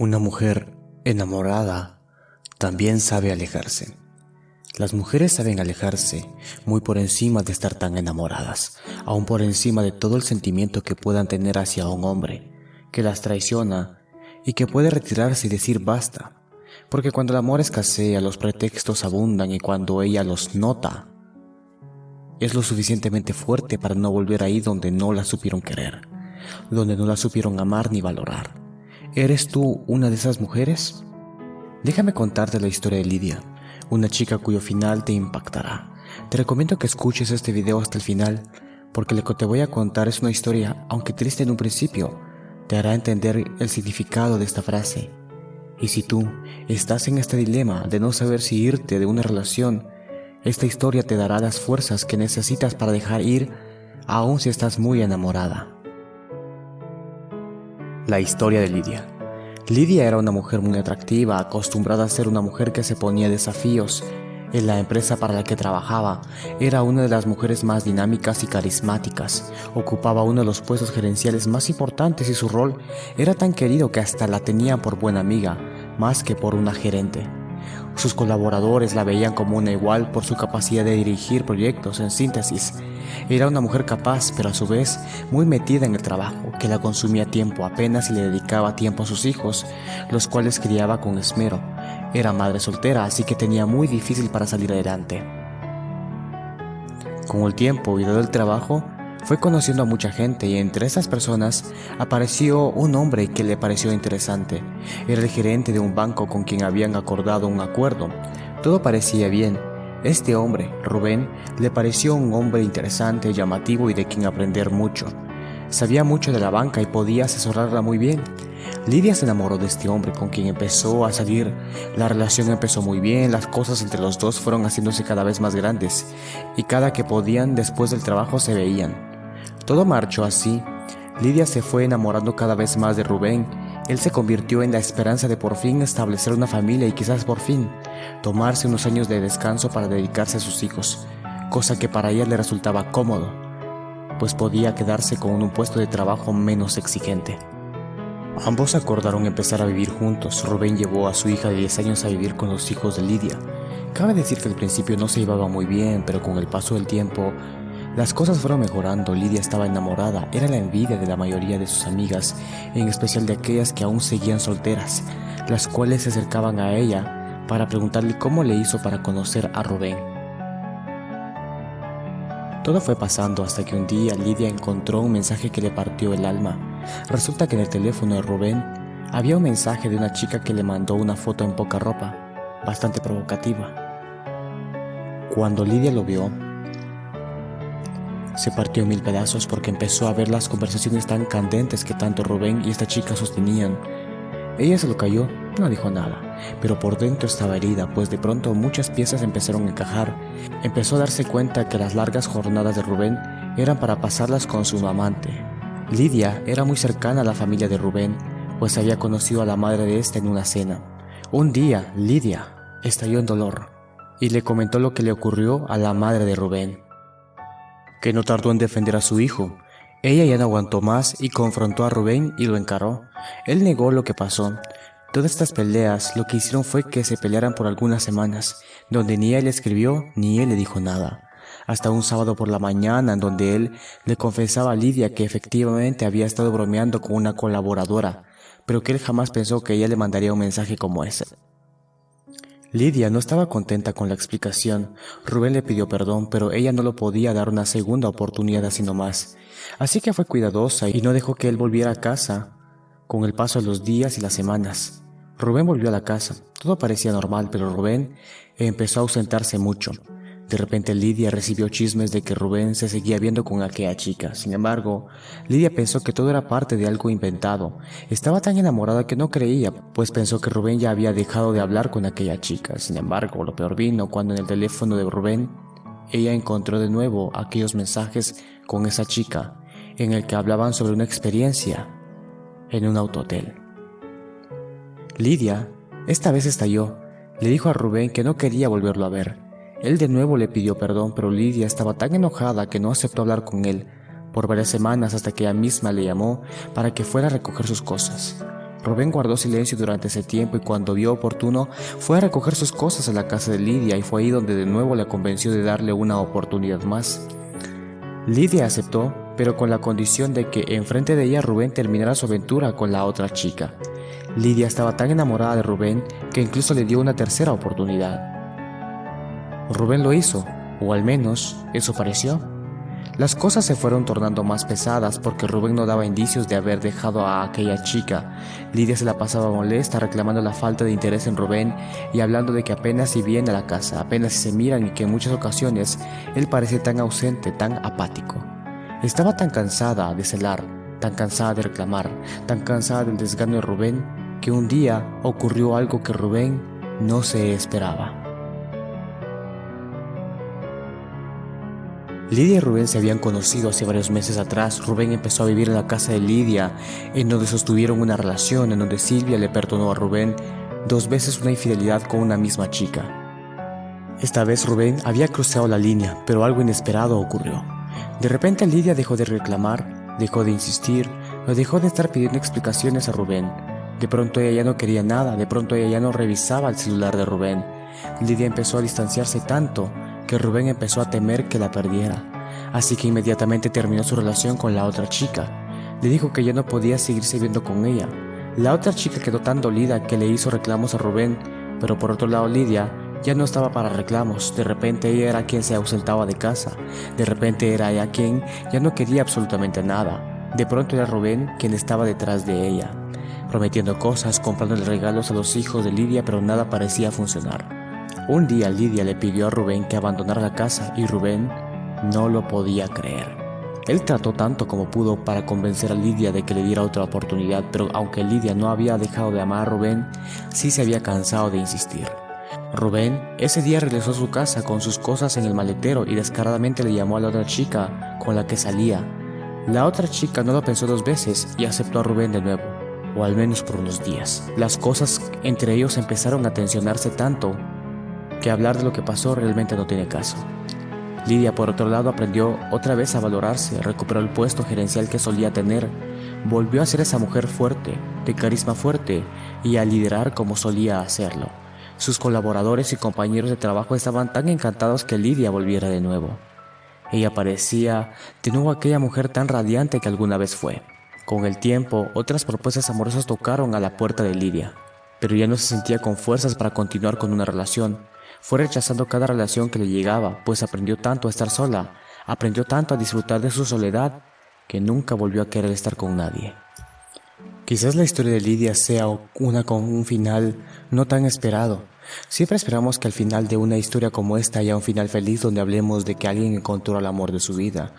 Una mujer enamorada también sabe alejarse. Las mujeres saben alejarse muy por encima de estar tan enamoradas, aún por encima de todo el sentimiento que puedan tener hacia un hombre que las traiciona y que puede retirarse y decir basta, porque cuando el amor escasea los pretextos abundan y cuando ella los nota, es lo suficientemente fuerte para no volver ahí donde no la supieron querer, donde no la supieron amar ni valorar. ¿Eres tú una de esas mujeres? Déjame contarte la historia de Lidia, una chica cuyo final te impactará. Te recomiendo que escuches este video hasta el final, porque lo que te voy a contar es una historia, aunque triste en un principio, te hará entender el significado de esta frase. Y si tú estás en este dilema de no saber si irte de una relación, esta historia te dará las fuerzas que necesitas para dejar ir, aun si estás muy enamorada. La historia de Lidia. Lidia era una mujer muy atractiva, acostumbrada a ser una mujer que se ponía desafíos. En la empresa para la que trabajaba, era una de las mujeres más dinámicas y carismáticas. Ocupaba uno de los puestos gerenciales más importantes y su rol era tan querido que hasta la tenían por buena amiga, más que por una gerente. Sus colaboradores la veían como una igual por su capacidad de dirigir proyectos en síntesis. Era una mujer capaz, pero a su vez muy metida en el trabajo, que la consumía tiempo apenas y le dedicaba tiempo a sus hijos, los cuales criaba con esmero. Era madre soltera, así que tenía muy difícil para salir adelante. Con el tiempo y dado el trabajo, fue conociendo a mucha gente y entre esas personas apareció un hombre que le pareció interesante. Era el gerente de un banco con quien habían acordado un acuerdo. Todo parecía bien. Este hombre, Rubén, le pareció un hombre interesante, llamativo y de quien aprender mucho. Sabía mucho de la banca y podía asesorarla muy bien. Lidia se enamoró de este hombre con quien empezó a salir. La relación empezó muy bien, las cosas entre los dos fueron haciéndose cada vez más grandes y cada que podían después del trabajo se veían. Todo marchó así. Lidia se fue enamorando cada vez más de Rubén. Él se convirtió en la esperanza de por fin establecer una familia y quizás por fin tomarse unos años de descanso para dedicarse a sus hijos, cosa que para ella le resultaba cómodo, pues podía quedarse con un puesto de trabajo menos exigente. Ambos acordaron empezar a vivir juntos. Rubén llevó a su hija de 10 años a vivir con los hijos de Lidia. Cabe decir que al principio no se llevaba muy bien, pero con el paso del tiempo las cosas fueron mejorando, Lidia estaba enamorada, era la envidia de la mayoría de sus amigas, en especial de aquellas que aún seguían solteras, las cuales se acercaban a ella para preguntarle cómo le hizo para conocer a Rubén. Todo fue pasando hasta que un día Lidia encontró un mensaje que le partió el alma. Resulta que en el teléfono de Rubén había un mensaje de una chica que le mandó una foto en poca ropa, bastante provocativa. Cuando Lidia lo vio, se partió mil pedazos porque empezó a ver las conversaciones tan candentes que tanto Rubén y esta chica sostenían. Ella se lo cayó, no dijo nada, pero por dentro estaba herida, pues de pronto muchas piezas empezaron a encajar. Empezó a darse cuenta que las largas jornadas de Rubén eran para pasarlas con su amante. Lidia era muy cercana a la familia de Rubén, pues había conocido a la madre de éste en una cena. Un día, Lidia estalló en dolor y le comentó lo que le ocurrió a la madre de Rubén que no tardó en defender a su hijo. Ella ya no aguantó más y confrontó a Rubén y lo encaró. Él negó lo que pasó. Todas estas peleas lo que hicieron fue que se pelearan por algunas semanas, donde ni él escribió ni él le dijo nada. Hasta un sábado por la mañana en donde él le confesaba a Lidia que efectivamente había estado bromeando con una colaboradora, pero que él jamás pensó que ella le mandaría un mensaje como ese. Lidia no estaba contenta con la explicación. Rubén le pidió perdón, pero ella no lo podía dar una segunda oportunidad así nomás. Así que fue cuidadosa y no dejó que él volviera a casa. Con el paso de los días y las semanas, Rubén volvió a la casa. Todo parecía normal, pero Rubén empezó a ausentarse mucho. De repente Lidia recibió chismes de que Rubén se seguía viendo con aquella chica. Sin embargo, Lidia pensó que todo era parte de algo inventado. Estaba tan enamorada que no creía, pues pensó que Rubén ya había dejado de hablar con aquella chica. Sin embargo, lo peor vino cuando en el teléfono de Rubén ella encontró de nuevo aquellos mensajes con esa chica en el que hablaban sobre una experiencia en un autotel. Lidia esta vez estalló. Le dijo a Rubén que no quería volverlo a ver él de nuevo le pidió perdón, pero Lidia estaba tan enojada que no aceptó hablar con él por varias semanas hasta que ella misma le llamó para que fuera a recoger sus cosas. Rubén guardó silencio durante ese tiempo y cuando vio oportuno fue a recoger sus cosas a la casa de Lidia y fue ahí donde de nuevo la convenció de darle una oportunidad más. Lidia aceptó, pero con la condición de que enfrente de ella Rubén terminara su aventura con la otra chica. Lidia estaba tan enamorada de Rubén que incluso le dio una tercera oportunidad. Rubén lo hizo, o al menos eso pareció. Las cosas se fueron tornando más pesadas porque Rubén no daba indicios de haber dejado a aquella chica. Lidia se la pasaba molesta reclamando la falta de interés en Rubén y hablando de que apenas si viene a la casa, apenas si se miran y que en muchas ocasiones él parecía tan ausente, tan apático. Estaba tan cansada de celar, tan cansada de reclamar, tan cansada del desgano de Rubén, que un día ocurrió algo que Rubén no se esperaba. Lidia y Rubén se habían conocido hace varios meses atrás. Rubén empezó a vivir en la casa de Lidia, en donde sostuvieron una relación, en donde Silvia le perdonó a Rubén dos veces una infidelidad con una misma chica. Esta vez Rubén había cruzado la línea, pero algo inesperado ocurrió. De repente Lidia dejó de reclamar, dejó de insistir, o dejó de estar pidiendo explicaciones a Rubén. De pronto ella ya no quería nada, de pronto ella ya no revisaba el celular de Rubén. Lidia empezó a distanciarse tanto que Rubén empezó a temer que la perdiera, así que inmediatamente terminó su relación con la otra chica. Le dijo que ya no podía seguirse viendo con ella. La otra chica quedó tan dolida que le hizo reclamos a Rubén, pero por otro lado Lidia ya no estaba para reclamos, de repente ella era quien se ausentaba de casa, de repente era ella quien ya no quería absolutamente nada, de pronto era Rubén quien estaba detrás de ella, prometiendo cosas, comprándole regalos a los hijos de Lidia, pero nada parecía funcionar. Un día Lidia le pidió a Rubén que abandonara la casa y Rubén no lo podía creer. Él trató tanto como pudo para convencer a Lidia de que le diera otra oportunidad, pero aunque Lidia no había dejado de amar a Rubén, sí se había cansado de insistir. Rubén ese día regresó a su casa con sus cosas en el maletero y descaradamente le llamó a la otra chica con la que salía. La otra chica no lo pensó dos veces y aceptó a Rubén de nuevo, o al menos por unos días. Las cosas entre ellos empezaron a tensionarse tanto que hablar de lo que pasó realmente no tiene caso. Lidia, por otro lado, aprendió otra vez a valorarse, recuperó el puesto gerencial que solía tener, volvió a ser esa mujer fuerte, de carisma fuerte, y a liderar como solía hacerlo. Sus colaboradores y compañeros de trabajo estaban tan encantados que Lidia volviera de nuevo. Ella parecía de nuevo aquella mujer tan radiante que alguna vez fue. Con el tiempo, otras propuestas amorosas tocaron a la puerta de Lidia, pero ya no se sentía con fuerzas para continuar con una relación. Fue rechazando cada relación que le llegaba, pues aprendió tanto a estar sola, aprendió tanto a disfrutar de su soledad, que nunca volvió a querer estar con nadie. Quizás la historia de Lidia sea una con un final no tan esperado. Siempre esperamos que al final de una historia como esta haya un final feliz donde hablemos de que alguien encontró el amor de su vida.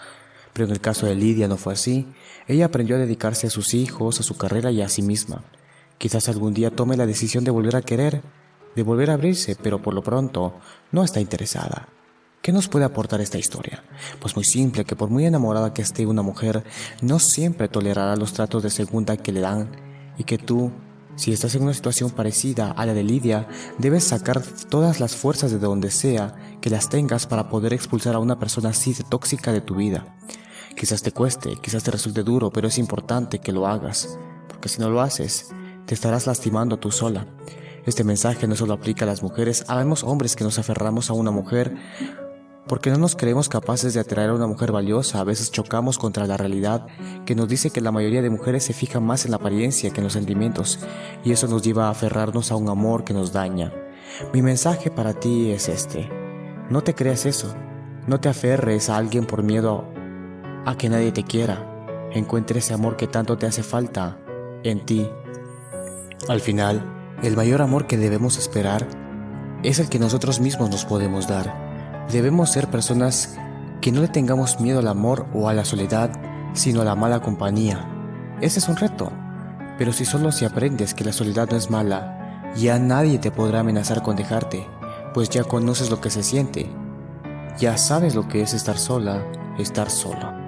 Pero en el caso de Lidia no fue así. Ella aprendió a dedicarse a sus hijos, a su carrera y a sí misma. Quizás algún día tome la decisión de volver a querer, de volver a abrirse, pero por lo pronto no está interesada. ¿Qué nos puede aportar esta historia? Pues muy simple, que por muy enamorada que esté una mujer, no siempre tolerará los tratos de segunda que le dan y que tú, si estás en una situación parecida a la de Lidia, debes sacar todas las fuerzas de donde sea que las tengas para poder expulsar a una persona así de tóxica de tu vida. Quizás te cueste, quizás te resulte duro, pero es importante que lo hagas, porque si no lo haces, te estarás lastimando tú sola. Este mensaje no solo aplica a las mujeres, habemos hombres que nos aferramos a una mujer porque no nos creemos capaces de atraer a una mujer valiosa, a veces chocamos contra la realidad que nos dice que la mayoría de mujeres se fijan más en la apariencia que en los sentimientos, y eso nos lleva a aferrarnos a un amor que nos daña. Mi mensaje para ti es este, no te creas eso, no te aferres a alguien por miedo a que nadie te quiera, encuentre ese amor que tanto te hace falta en ti. Al final, el mayor amor que debemos esperar es el que nosotros mismos nos podemos dar. Debemos ser personas que no le tengamos miedo al amor o a la soledad, sino a la mala compañía. Ese es un reto, pero si solo si aprendes que la soledad no es mala, ya nadie te podrá amenazar con dejarte, pues ya conoces lo que se siente. Ya sabes lo que es estar sola, estar solo.